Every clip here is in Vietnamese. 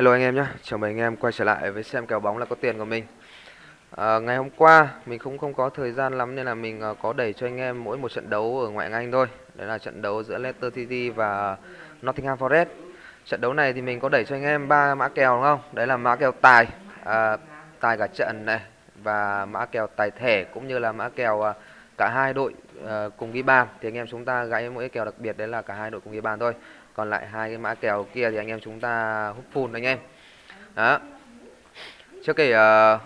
Hello anh em nhé, chào mừng anh em quay trở lại với xem kèo bóng là có tiền của mình. À, Ngày hôm qua mình cũng không có thời gian lắm nên là mình à, có đẩy cho anh em mỗi một trận đấu ở ngoại hạng Anh thôi. Đấy là trận đấu giữa Leicester City và Nottingham Forest. Trận đấu này thì mình có đẩy cho anh em ba mã kèo đúng không? Đấy là mã kèo tài, à, tài cả trận này và mã kèo tài thẻ cũng như là mã kèo à, cả hai đội uh, cùng ghi bàn. Thì anh em chúng ta gãy mỗi kèo đặc biệt đấy là cả hai đội cùng ghi bàn thôi. Còn lại hai cái mã kèo kia thì anh em chúng ta hút full anh em. Đó. Trước kể uh, ờ,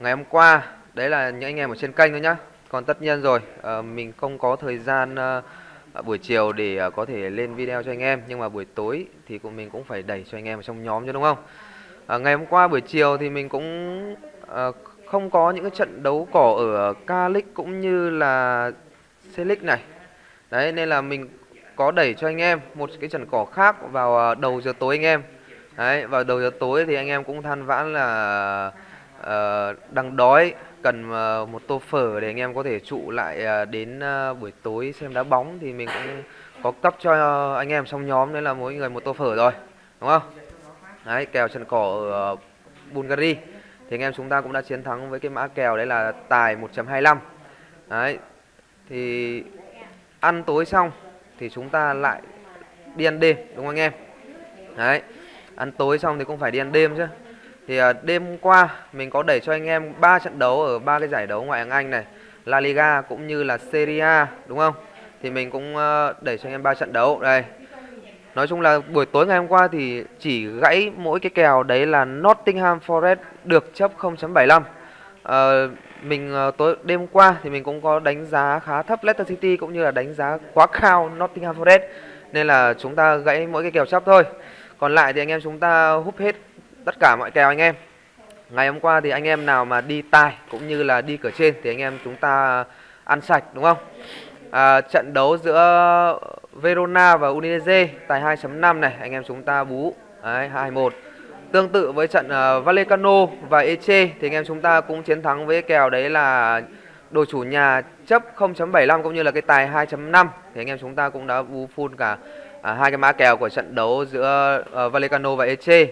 ngày hôm qua đấy là những anh em ở trên kênh thôi nhá. Còn tất nhiên rồi uh, mình không có thời gian uh, buổi chiều để uh, có thể lên video cho anh em. Nhưng mà buổi tối thì cũng mình cũng phải đẩy cho anh em ở trong nhóm chứ đúng không? Uh, ngày hôm qua buổi chiều thì mình cũng uh, không có những cái trận đấu cỏ ở K-League cũng như là C-League này. Đấy nên là mình có đẩy cho anh em một cái trận cỏ khác vào à, đầu giờ tối anh em. Đấy vào đầu giờ tối thì anh em cũng than vãn là uh, đang đói cần uh, một tô phở để anh em có thể trụ lại uh, đến uh, buổi tối xem đá bóng. Thì mình cũng có cấp cho anh em trong nhóm đấy là mỗi người một tô phở rồi đúng không? Đấy kèo trận cỏ ở Bulgaria thì anh em chúng ta cũng đã chiến thắng với cái mã kèo đấy là tài 1.25 đấy thì ăn tối xong thì chúng ta lại đi ăn đêm đúng không anh em? Đấy ăn tối xong thì cũng phải đi ăn đêm chứ. Thì à, đêm qua mình có đẩy cho anh em ba trận đấu ở ba cái giải đấu ngoại hạng Anh này La Liga cũng như là Serie A đúng không? Thì mình cũng ờ, đẩy cho anh em ba trận đấu. Đây nói chung là buổi tối ngày hôm qua thì chỉ gãy mỗi cái kèo đấy là Nottingham Forest được chấp 0.75 uh, ờ, mình uh, tối đêm qua thì mình cũng có đánh giá khá thấp Leicester City cũng như là đánh giá quá cao Nottingham Forest nên là chúng ta gãy mỗi cái kèo chấp thôi. Còn lại thì anh em chúng ta húp hết tất cả mọi kèo anh em. Ngày hôm qua thì anh em nào mà đi tài cũng như là đi cửa trên thì anh em chúng ta ăn sạch đúng không? À, trận đấu giữa Verona và Udinese tài 2.5 này anh em chúng ta bú đấy 21 Tương tự với trận uh, Vallecano và Eche thì anh em chúng ta cũng chiến thắng với kèo đấy là đội chủ nhà chấp 0.75 cũng như là cái tài 2.5 thì anh em chúng ta cũng đã bú full cả à, hai cái mã kèo của trận đấu giữa uh, Vallecano và Eche.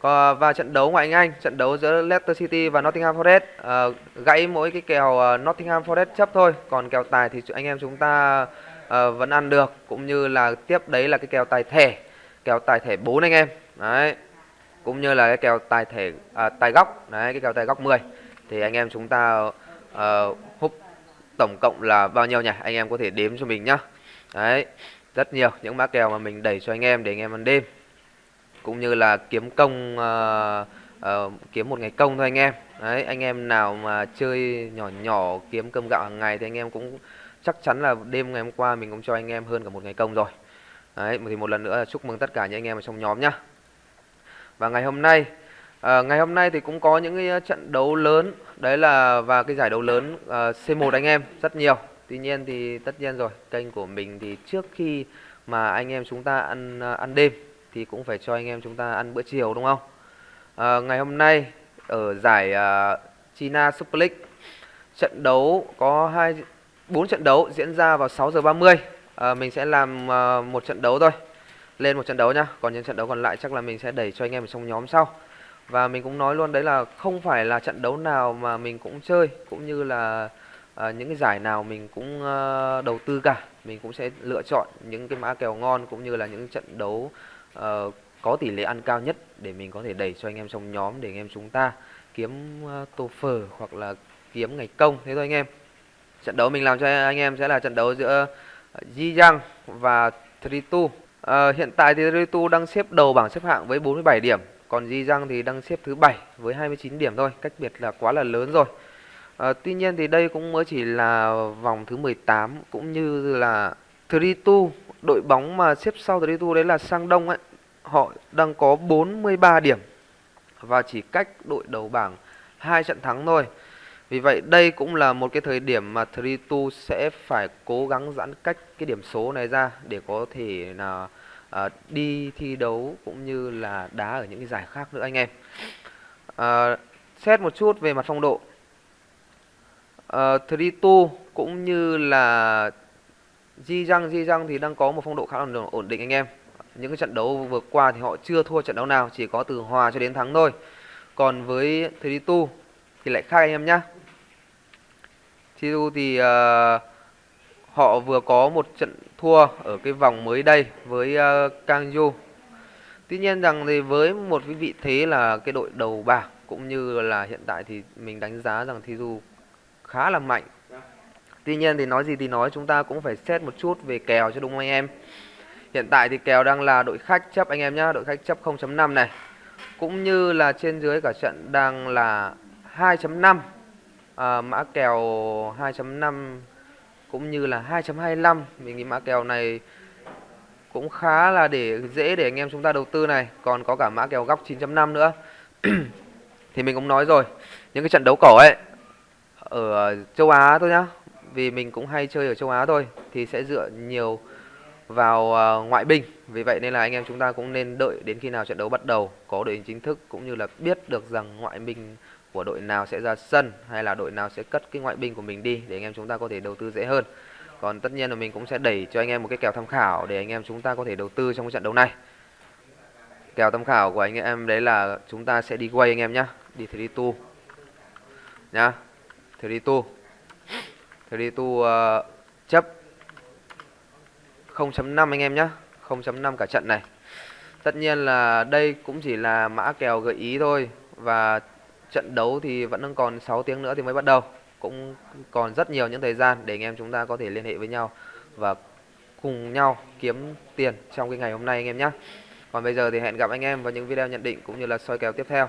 Còn à, và trận đấu ngoại hạng Anh, trận đấu giữa Leicester City và Nottingham Forest uh, gãy mỗi cái kèo uh, Nottingham Forest chấp thôi, còn kèo tài thì anh em chúng ta uh, vẫn ăn được cũng như là tiếp đấy là cái kèo tài thẻ, kèo tài thẻ 4 anh em. Đấy cũng như là cái kèo tài thẻ uh, tài góc. Đấy cái kèo tài góc 10 thì anh em chúng ta uh, hút tổng cộng là bao nhiêu nhỉ? Anh em có thể đếm cho mình nhá. Đấy rất nhiều những mã kèo mà mình đẩy cho anh em để anh em ăn đêm cũng như là kiếm công uh, uh, kiếm một ngày công thôi anh em. Đấy anh em nào mà chơi nhỏ nhỏ kiếm cơm gạo hàng ngày thì anh em cũng chắc chắn là đêm ngày hôm qua mình cũng cho anh em hơn cả một ngày công rồi. Đấy thì một lần nữa là chúc mừng tất cả những anh em ở trong nhóm nhá. Và ngày hôm nay à, ngày hôm nay thì cũng có những cái trận đấu lớn. Đấy là và cái giải đấu lớn uh, C1 anh em rất nhiều. Tuy nhiên thì tất nhiên rồi kênh của mình thì trước khi mà anh em chúng ta ăn uh, ăn đêm thì cũng phải cho anh em chúng ta ăn bữa chiều đúng không? À, ngày hôm nay ở giải uh, China Super League trận đấu có hai bốn trận đấu diễn ra vào 6 giờ 30 à, mình sẽ làm uh, một trận đấu thôi. Lên một trận đấu nhá. Còn những trận đấu còn lại chắc là mình sẽ đẩy cho anh em trong nhóm sau. Và mình cũng nói luôn đấy là không phải là trận đấu nào mà mình cũng chơi cũng như là à, những cái giải nào mình cũng à, đầu tư cả. Mình cũng sẽ lựa chọn những cái mã kèo ngon cũng như là những trận đấu uh, có tỷ lệ ăn cao nhất để mình có thể đẩy cho anh em trong nhóm để anh em chúng ta kiếm uh, tô phở hoặc là kiếm ngày công. Thế thôi anh em. Trận đấu mình làm cho anh em sẽ là trận đấu giữa ờ, Ji Yang và Tritu À, hiện tại thì Tritu đang xếp đầu bảng xếp hạng với 47 điểm, còn Di Răng thì đang xếp thứ bảy với 29 điểm thôi, cách biệt là quá là lớn rồi. À, tuy nhiên thì đây cũng mới chỉ là vòng thứ 18 cũng như là Tritu, đội bóng mà xếp sau Tritu đấy là Sang Đông ấy, họ đang có 43 điểm và chỉ cách đội đầu bảng hai trận thắng thôi. Vì vậy đây cũng là một cái thời điểm mà Tritu sẽ phải cố gắng giãn cách cái điểm số này ra để có thể là uh, đi thi đấu cũng như là đá ở những cái giải khác nữa anh em. Uh, xét một chút về mặt phong độ. À, uh, Tritu cũng như là Di Răng Di Răng thì đang có một phong độ khá là ổn định anh em những cái trận đấu vừa qua thì họ chưa thua trận đấu nào chỉ có từ hòa cho đến thắng thôi. Còn với 32 thì lại khác anh em nhá. 32 thì uh, họ vừa có một trận thua ở cái vòng mới đây với ờ, uh, Kangju tuy nhiên rằng thì với một cái vị thế là cái đội đầu bảng cũng như là hiện tại thì mình đánh giá rằng Thi Du khá là mạnh. Tuy nhiên thì nói gì thì nói chúng ta cũng phải xét một chút về kèo cho đúng không anh em? Hiện tại thì kèo đang là đội khách chấp anh em nhá Đội khách chấp 0.5 này. Cũng như là trên dưới cả trận đang là 2.5 à, Mã kèo 2.5 cũng như là 2.25 Mình nghĩ mã kèo này cũng khá là để dễ để anh em chúng ta đầu tư này. Còn có cả mã kèo góc 9.5 nữa. Thì mình cũng nói rồi Những cái trận đấu cổ ấy Ở châu Á thôi nhá. Vì mình cũng hay chơi ở châu Á thôi Thì sẽ dựa nhiều vào ờ, ngoại binh. Vì vậy nên là anh em chúng ta cũng nên đợi đến khi nào trận đấu bắt đầu Có đội hình chính thức cũng như là biết được rằng ngoại binh của đội nào sẽ ra sân Hay là đội nào sẽ cất cái ngoại binh của mình đi Để anh em chúng ta có thể đầu tư dễ hơn. Còn tất nhiên là mình cũng sẽ đẩy cho anh em một cái kèo tham khảo Để anh em chúng ta có thể đầu tư trong cái trận đấu này. Kèo tham khảo của anh em đấy là chúng ta sẽ đi quay anh em nhá Đi 32 Nhá 32 32 uh, chấp. 0.5 anh em nhé 0.5 cả trận này. Tất nhiên là đây cũng chỉ là mã kèo gợi ý thôi. Và trận đấu thì vẫn còn 6 tiếng nữa thì mới bắt đầu. Cũng còn rất nhiều những thời gian để anh em chúng ta có thể liên hệ với nhau Và cùng nhau kiếm tiền trong cái ngày hôm nay anh em nhé Còn bây giờ thì hẹn gặp anh em vào những video nhận định cũng như là soi kèo tiếp theo.